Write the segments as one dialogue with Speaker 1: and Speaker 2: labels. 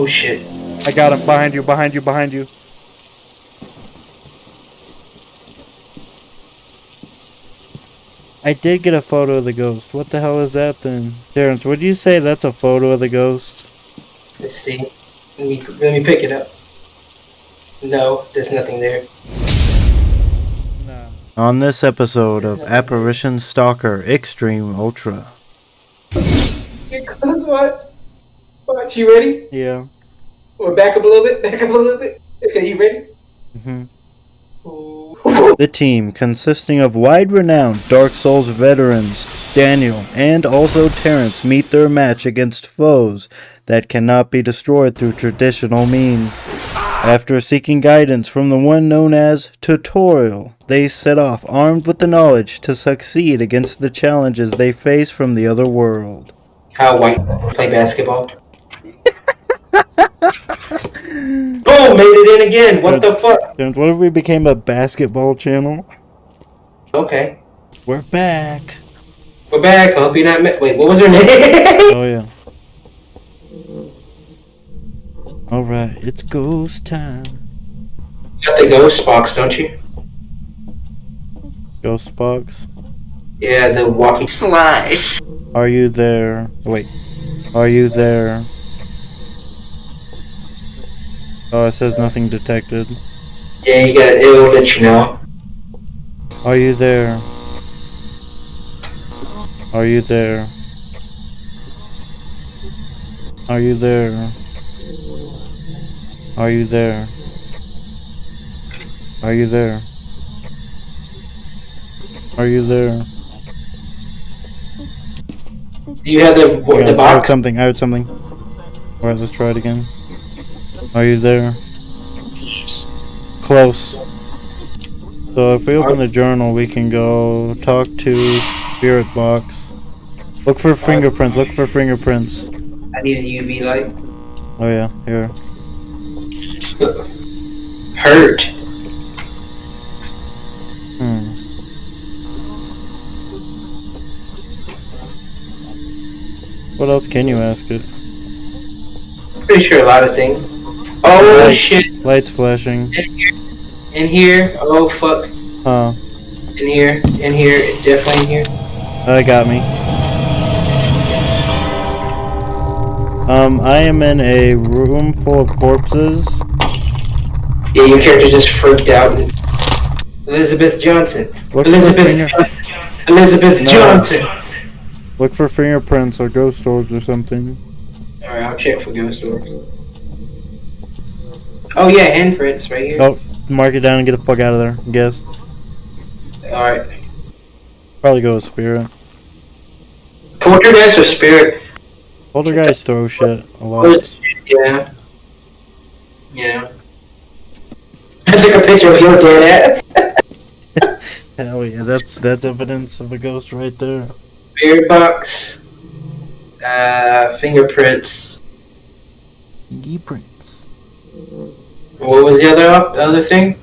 Speaker 1: Oh shit.
Speaker 2: I got him. Behind you, behind you, behind you. I did get a photo of the ghost. What the hell is that then? Terrence, would you say that's a photo of the ghost?
Speaker 1: Let's see. Let me let me pick it up. No, there's nothing there.
Speaker 2: No. On this episode of Apparition Stalker Extreme Ultra.
Speaker 1: Here comes watch. Watch, you ready?
Speaker 2: Yeah.
Speaker 1: Or back up a little bit, back up a little bit. Okay, you ready?
Speaker 2: hmm The team, consisting of wide renowned Dark Souls veterans, Daniel and also Terrence, meet their match against foes that cannot be destroyed through traditional means. After seeking guidance from the one known as Tutorial, they set off armed with the knowledge to succeed against the challenges they face from the other world.
Speaker 1: How white play basketball? Boom! Made it in again. What the fuck?
Speaker 2: Terrence, what if we became a basketball channel?
Speaker 1: Okay,
Speaker 2: We're back.
Speaker 1: we're back. I hope you're not. Wait, what was her name?
Speaker 2: Oh yeah. Alright, it's ghost time.
Speaker 1: you got the ghost box, don't you?
Speaker 2: Ghost box.
Speaker 1: Yeah, the walking slash.
Speaker 2: Are you there? Wait. Are you there? Oh, it says nothing detected.
Speaker 1: Yeah, you got it. It'll let you know.
Speaker 2: Are you there? Are you there? Are you there? Are you there? Are you there? Are you there?
Speaker 1: Do you have the
Speaker 2: Yeah,
Speaker 1: the
Speaker 2: I heard something. I heard something. Alright, let's try it again. Are you there? Yes. Close. So if we open the journal, we can go talk to Spirit Box. Look for fingerprints. Look for fingerprints.
Speaker 1: I need a UV light.
Speaker 2: Oh yeah, here.
Speaker 1: Hurt.
Speaker 2: Hmm. What else can you ask it?
Speaker 1: Pretty sure a lot of things. Oh
Speaker 2: Lights.
Speaker 1: shit!
Speaker 2: Lights flashing.
Speaker 1: In here. In here. Oh fuck.
Speaker 2: Huh.
Speaker 1: In here. In here. Definitely in here.
Speaker 2: That got me. Um, I am in a room full of corpses.
Speaker 1: Yeah, your character just freaked out. Elizabeth Johnson.
Speaker 2: Look
Speaker 1: Elizabeth.
Speaker 2: finger-
Speaker 1: Elizabeth
Speaker 2: No.
Speaker 1: Johnson.
Speaker 2: Look for fingerprints or ghost orbs or something.
Speaker 1: All right, I'll check for ghost orbs. Oh yeah, handprints right here.
Speaker 2: Oh, mark it down and get the fuck out of there. I guess.
Speaker 1: All right.
Speaker 2: Probably go with spirit.
Speaker 1: Poltergeist or spirit?
Speaker 2: Poltergeist throw shit a lot.
Speaker 1: Yeah. Yeah. I took a picture of your dead ass.
Speaker 2: Hell yeah, that's that's evidence of a ghost right there.
Speaker 1: Spirit box. Uh, fingerprints.
Speaker 2: Fingerprints.
Speaker 1: What was the other the other thing?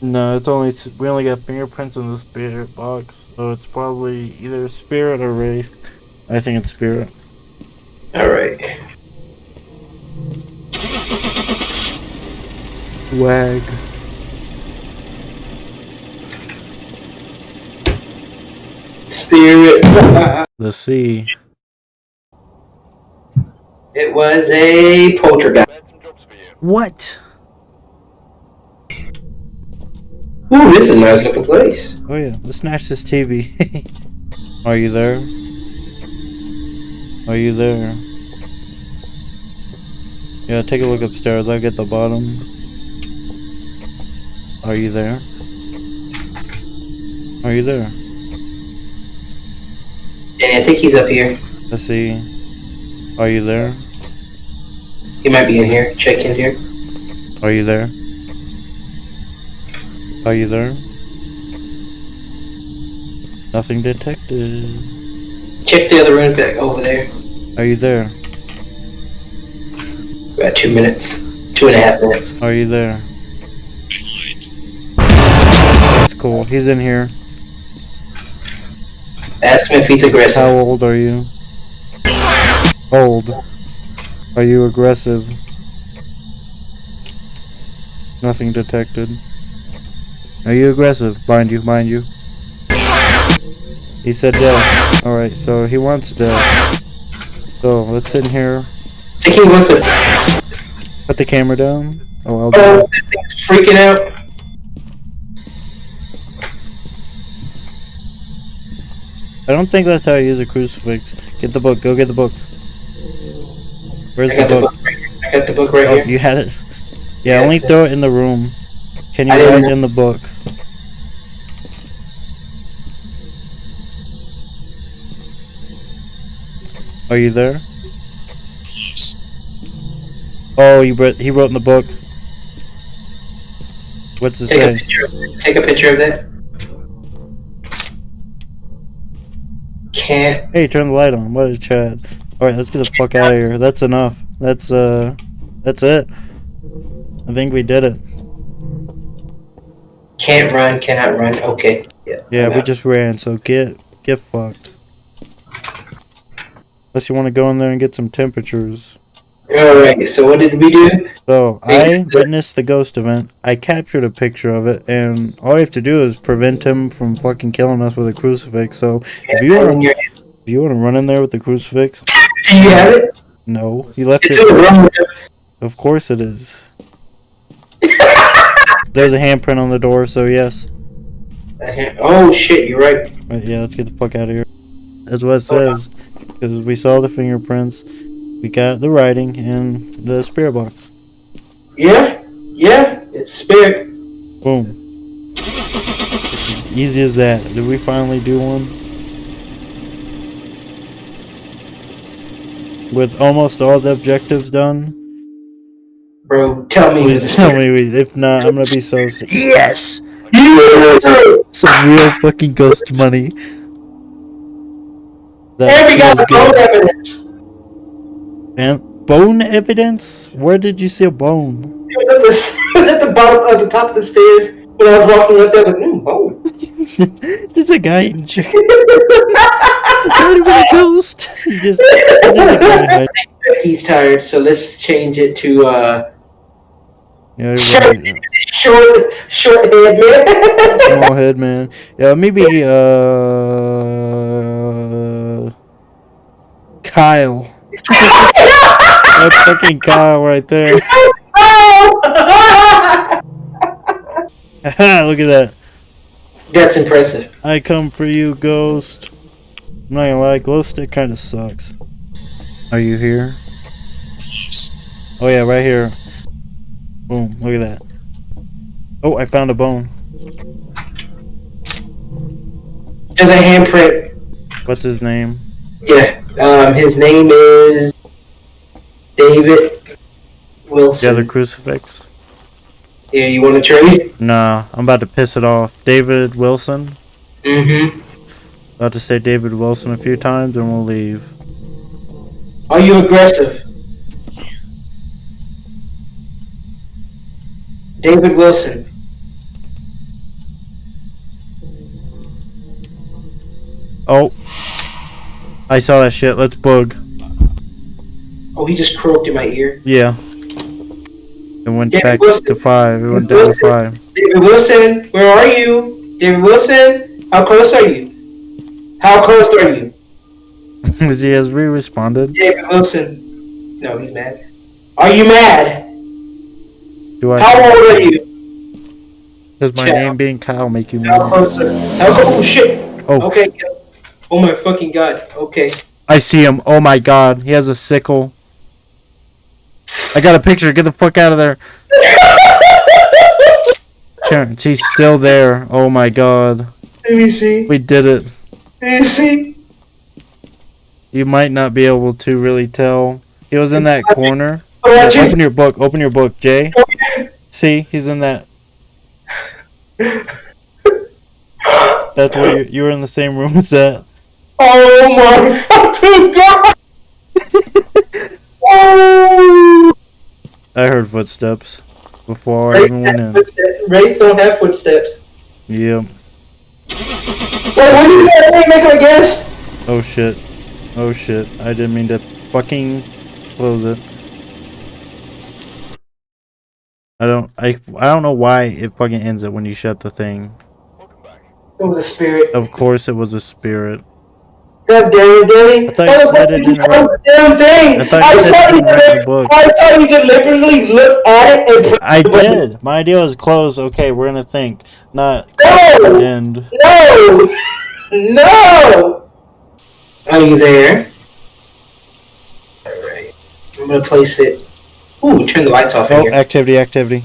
Speaker 2: No, it's only we only got fingerprints in the spirit box, so it's probably either spirit or wraith. I think it's spirit.
Speaker 1: All right.
Speaker 2: Wag.
Speaker 1: Spirit.
Speaker 2: The sea.
Speaker 1: It was a poltergeist.
Speaker 2: What?
Speaker 1: Ooh, this is a nice looking place.
Speaker 2: Oh yeah, let's snatch this TV. Are you there? Are you there? Yeah, take a look upstairs. I'll get the bottom. Are you there? Are you there?
Speaker 1: Danny, I think he's up here.
Speaker 2: Let's see. Are you there?
Speaker 1: He might be in here. Check in here.
Speaker 2: Are you there? Are you there? Nothing detected.
Speaker 1: Check the other room back over there.
Speaker 2: Are you there?
Speaker 1: About two minutes. Two and a half minutes.
Speaker 2: Are you there? It's cool. He's in here.
Speaker 1: Ask him if he's aggressive.
Speaker 2: How old are you? Old. Are you aggressive? Nothing detected. Are you aggressive? Bind you, bind you. He said death. Alright, so he wants death. So, let's sit in here.
Speaker 1: think he wants to.
Speaker 2: Put the camera down. Oh, I'll do
Speaker 1: Oh,
Speaker 2: that.
Speaker 1: this thing's freaking out.
Speaker 2: I don't think that's how you use a crucifix. Get the book. Go get the book. Where's the
Speaker 1: got the
Speaker 2: book?
Speaker 1: book right. I got the book right
Speaker 2: Oh,
Speaker 1: here.
Speaker 2: you had it. Yeah, only throw it in the room. Can you
Speaker 1: I
Speaker 2: write in the book? Are you there? Yes. Oh, he wrote. He wrote in the book. What's it
Speaker 1: Take a picture. Take a picture of that. Can't.
Speaker 2: Hey, turn the light on. What is Chad? All right, let's get the fuck out of here. That's enough. That's uh, that's it. I think we did it.
Speaker 1: Can't run. Cannot run. Okay. Yeah.
Speaker 2: Yeah,
Speaker 1: I'm
Speaker 2: we
Speaker 1: out.
Speaker 2: just ran. So get get fucked. Unless you want to go in there and get some temperatures.
Speaker 1: All right. So what did we do?
Speaker 2: So I witnessed the ghost event. I captured a picture of it, and all you have to do is prevent him from fucking killing us with a crucifix. So if you want to, if you want to run in there with the crucifix,
Speaker 1: Do you have it?
Speaker 2: no, he left
Speaker 1: It's
Speaker 2: it.
Speaker 1: in the room with the-
Speaker 2: Of course it is. There's a handprint on the door, so yes.
Speaker 1: Oh shit! You're right.
Speaker 2: Right, yeah, let's get the fuck out of here. That's what it says. Because we saw the fingerprints, we got the writing, and the spirit box.
Speaker 1: Yeah. Yeah. It's spirit.
Speaker 2: Boom. Easy as that. Did we finally do one? With almost all the objectives done?
Speaker 1: Bro, tell me.
Speaker 2: Please tell me. If not, I'm gonna be so sick. Yes!
Speaker 1: Yeah.
Speaker 2: Some real fucking ghost money. That
Speaker 1: And we got bone
Speaker 2: good.
Speaker 1: evidence.
Speaker 2: And bone evidence? Where did you see a bone?
Speaker 1: It was, at the, was at the bottom of the top of the stairs when I was walking up there. I was like, mm, bone.
Speaker 2: There's a guy in chicken. A ghost. He just, just like, hide.
Speaker 1: He's tired, so let's change it to uh,
Speaker 2: Yeah,
Speaker 1: short, short, short head man.
Speaker 2: Small head man. Yeah, maybe uh Kyle. That's fucking Kyle right there. Haha, Look at that.
Speaker 1: That's impressive.
Speaker 2: I come for you, ghost. I'm not gonna lie, glow stick kind of sucks. Are you here? Oh yeah, right here. Boom! Look at that. Oh, I found a bone.
Speaker 1: There's a handprint.
Speaker 2: What's his name?
Speaker 1: Yeah. Um, his name is David Wilson.
Speaker 2: The other crucifix?
Speaker 1: Yeah, you want to trade?
Speaker 2: Nah, I'm about to piss it off. David Wilson.
Speaker 1: Mm-hmm.
Speaker 2: About to say David Wilson a few times, and we'll leave.
Speaker 1: Are you aggressive? David Wilson.
Speaker 2: Oh, I saw that shit. Let's bug.
Speaker 1: Oh, he just croaked in my ear.
Speaker 2: Yeah. It went
Speaker 1: David
Speaker 2: back
Speaker 1: Wilson.
Speaker 2: to five. It went down to five.
Speaker 1: David Wilson, where are you? David Wilson, how close are you? How close are you?
Speaker 2: Because he has re-responded.
Speaker 1: David Wilson. No, he's mad. Are you mad?
Speaker 2: Do I?
Speaker 1: How old are you?
Speaker 2: Does my name being Kyle make you mad?
Speaker 1: How close are How close? Oh, shit.
Speaker 2: Oh,
Speaker 1: Okay. Oh my fucking god. Okay.
Speaker 2: I see him. Oh my god, he has a sickle. I got a picture. Get the fuck out of there. Terrence, he's still there. Oh my god.
Speaker 1: Let me see.
Speaker 2: We did it.
Speaker 1: Let me see.
Speaker 2: You might not be able to really tell. He was in that corner.
Speaker 1: Oh, just.
Speaker 2: Open your book. Open your book, Jay. Oh, see, he's in that. That's where you, you were in the same room as that.
Speaker 1: Oh my fucking god. oh.
Speaker 2: I heard footsteps before I
Speaker 1: Wraith,
Speaker 2: even went in.
Speaker 1: Wraith don't have footsteps.
Speaker 2: Yep.
Speaker 1: Wait, what did you make make a guess?
Speaker 2: Oh shit. Oh shit. I didn't mean to fucking close it. I don't. I. I don't know why it fucking ends it when you shut the thing.
Speaker 1: It was a spirit.
Speaker 2: Of course, it was a spirit.
Speaker 1: God damn it, Danny.
Speaker 2: I thought you said it didn't write-
Speaker 1: Damn thing.
Speaker 2: I thought you said it didn't the book.
Speaker 1: I thought you deliberately looked at it and put
Speaker 2: I
Speaker 1: the
Speaker 2: did. My idea was close. Okay, we're gonna think. Not
Speaker 1: No!
Speaker 2: end.
Speaker 1: No! No! Are you there? Alright. I'm gonna place it. Ooh, turn the lights off in
Speaker 2: Oh,
Speaker 1: here.
Speaker 2: activity, activity.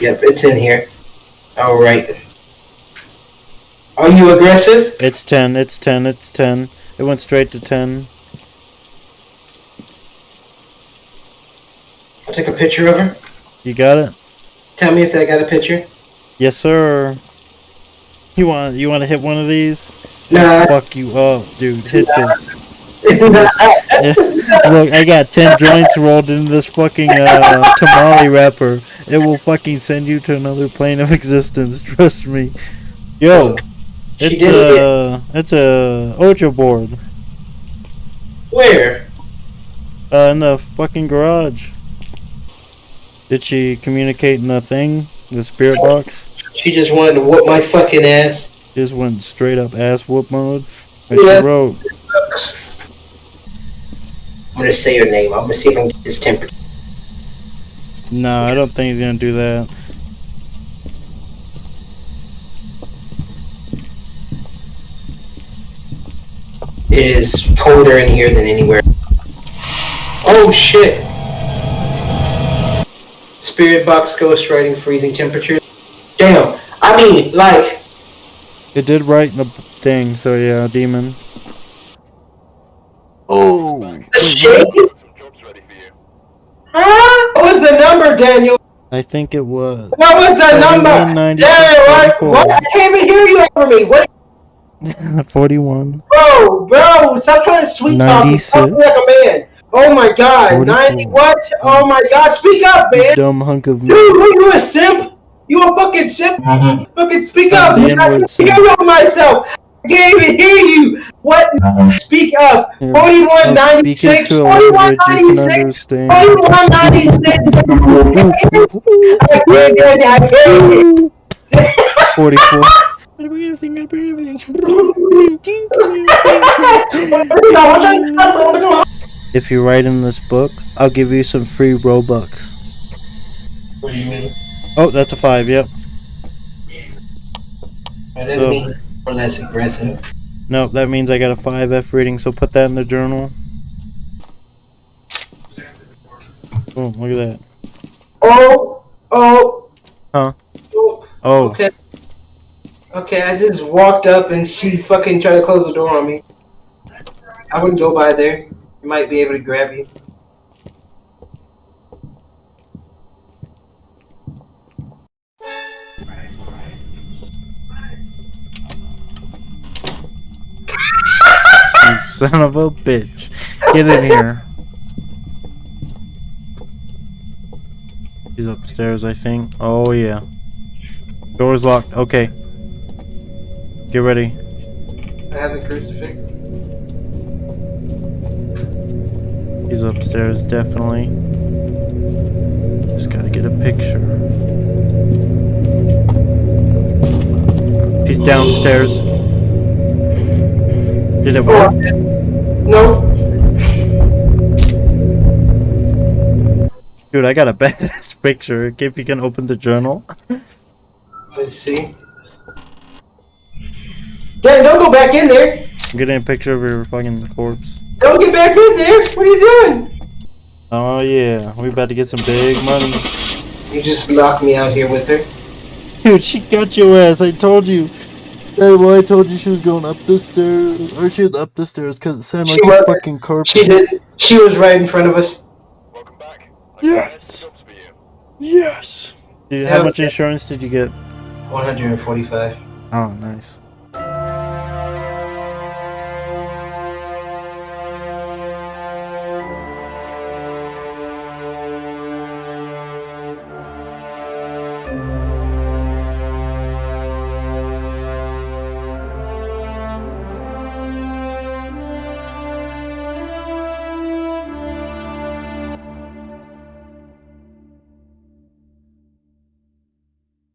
Speaker 1: Yep, it's in here. Alright. Are you aggressive?
Speaker 2: It's 10, it's 10, it's 10. It went straight to 10.
Speaker 1: I'll take a picture of her.
Speaker 2: You got it?
Speaker 1: Tell me if I got a picture.
Speaker 2: Yes, sir. You want you want to hit one of these?
Speaker 1: Nah.
Speaker 2: Fuck you up, dude. Hit this.
Speaker 1: Nah.
Speaker 2: Look, I got 10 joints rolled into this fucking uh, tamale wrapper. It will fucking send you to another plane of existence. Trust me. Yo,
Speaker 1: She
Speaker 2: it's
Speaker 1: did it.
Speaker 2: a it's a Ouija board
Speaker 1: Where?
Speaker 2: uh, in the fucking garage. Did she communicate in the thing, the spirit box?
Speaker 1: She just wanted to whoop my fucking ass.
Speaker 2: Just went straight up ass whoop mode. And
Speaker 1: Yeah.
Speaker 2: she wrote,
Speaker 1: I'm gonna say your name. I'm gonna see if I can get this temper.
Speaker 2: "No, I don't think he's gonna do that."
Speaker 1: It is colder in here than anywhere. Oh shit! Spirit box ghost writing freezing temperatures. Damn. I mean, like,
Speaker 2: It did write the thing, so yeah, demon. Oh,
Speaker 1: the shade? Huh? What was the number, Daniel?
Speaker 2: I think it was
Speaker 1: What was the number?
Speaker 2: 41,
Speaker 1: Daniel, what? what? I can't even hear you over me. What?
Speaker 2: 41.
Speaker 1: Bro, bro, stop trying to sweet talk me. Talk like a man. Oh my god.
Speaker 2: 44.
Speaker 1: 90 what? Oh my god. Speak up, man.
Speaker 2: Dumb hunk of
Speaker 1: Dude, what, you a simp? You a fucking simp? Mm-hmm. fucking speak up. I can't hear myself. I can't even hear you. What?
Speaker 2: Mm-hmm. Speak
Speaker 1: up.
Speaker 2: 4196.
Speaker 1: 4196. 4196. I can't hear you. I can't
Speaker 2: hear you. 44. If you write in this book, I'll give you some free Robux.
Speaker 1: What do you mean?
Speaker 2: Oh, that's a five, yep.
Speaker 1: That doesn't oh. mean or less aggressive.
Speaker 2: Nope, that means I got a 5F rating, so put that in the journal. Oh, look at that.
Speaker 1: Oh! Oh!
Speaker 2: Huh?
Speaker 1: Oh.
Speaker 2: oh.
Speaker 1: Okay. Okay, I just walked up and she fucking tried to close the door on me. I wouldn't go by there. You might be able to grab you.
Speaker 2: you son of a bitch! Get in here. He's upstairs, I think. Oh yeah. Door's locked. Okay. Get ready.
Speaker 1: I have the crucifix.
Speaker 2: He's upstairs, definitely. Just gotta get a picture. He's downstairs. Did it
Speaker 1: Oh,
Speaker 2: work?
Speaker 1: I'm. No.
Speaker 2: Dude, I got a badass picture. If you can open the journal.
Speaker 1: Let's see. Dan, don't go back in there.
Speaker 2: I'm getting a picture of your fucking corpse.
Speaker 1: Don't get back in there. What are you doing?
Speaker 2: Oh yeah, we about to get some big money.
Speaker 1: You just locked me out here with her.
Speaker 2: Dude, she got your ass. I told you. Hey, well, I told you she was going up the stairs, or she was up the stairs because it sounded
Speaker 1: She
Speaker 2: like a
Speaker 1: wasn't.
Speaker 2: fucking carpet.
Speaker 1: She did. She was right in front of us.
Speaker 3: Welcome back.
Speaker 2: Yes.
Speaker 3: Jobs for you.
Speaker 2: Yes. Dude, how
Speaker 1: Yeah.
Speaker 2: much insurance did you get?
Speaker 1: 145.
Speaker 2: Oh, nice.